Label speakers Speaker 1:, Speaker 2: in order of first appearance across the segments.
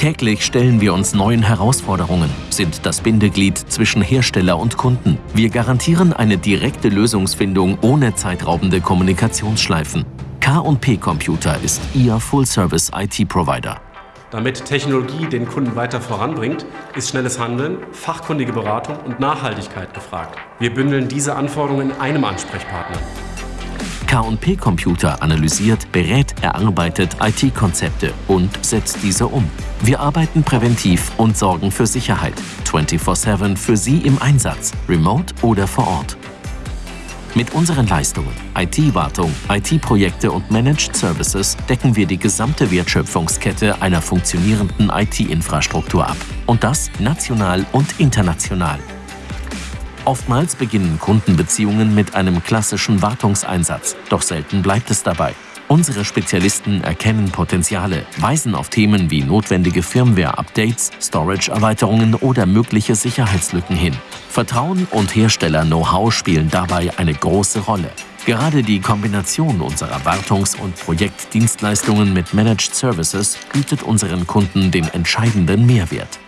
Speaker 1: Täglich stellen wir uns neuen Herausforderungen, sind das Bindeglied zwischen Hersteller und Kunden. Wir garantieren eine direkte Lösungsfindung ohne zeitraubende Kommunikationsschleifen. K&P Computer ist Ihr Full-Service IT-Provider.
Speaker 2: Damit Technologie den Kunden weiter voranbringt, ist schnelles Handeln, fachkundige Beratung und Nachhaltigkeit gefragt. Wir bündeln diese Anforderungen in einem Ansprechpartner.
Speaker 1: K&P Computer analysiert, berät, erarbeitet IT-Konzepte und setzt diese um. Wir arbeiten präventiv und sorgen für Sicherheit. 24-7 für Sie im Einsatz, remote oder vor Ort. Mit unseren Leistungen, IT-Wartung, IT-Projekte und Managed Services decken wir die gesamte Wertschöpfungskette einer funktionierenden IT-Infrastruktur ab. Und das national und international. Oftmals beginnen Kundenbeziehungen mit einem klassischen Wartungseinsatz, doch selten bleibt es dabei. Unsere Spezialisten erkennen Potenziale, weisen auf Themen wie notwendige Firmware-Updates, Storage-Erweiterungen oder mögliche Sicherheitslücken hin. Vertrauen und Hersteller-Know-how spielen dabei eine große Rolle. Gerade die Kombination unserer Wartungs- und Projektdienstleistungen mit Managed Services bietet unseren Kunden den entscheidenden Mehrwert.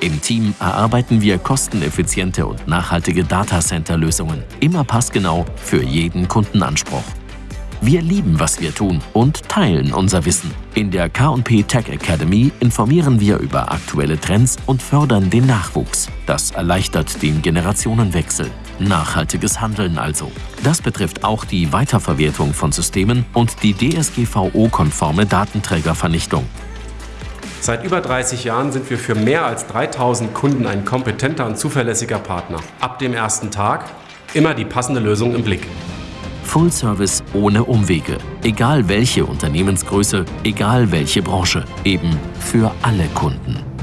Speaker 1: Im Team erarbeiten wir kosteneffiziente und nachhaltige Datacenter-Lösungen, immer passgenau für jeden Kundenanspruch. Wir lieben, was wir tun und teilen unser Wissen. In der K&P Tech Academy informieren wir über aktuelle Trends und fördern den Nachwuchs. Das erleichtert den Generationenwechsel. Nachhaltiges Handeln also. Das betrifft auch die Weiterverwertung von Systemen und die DSGVO-konforme Datenträgervernichtung.
Speaker 2: Seit über 30 Jahren sind wir für mehr als 3000 Kunden ein kompetenter und zuverlässiger Partner. Ab dem ersten Tag immer die passende Lösung im Blick.
Speaker 1: Full Service ohne Umwege. Egal welche Unternehmensgröße, egal welche Branche. Eben für alle Kunden.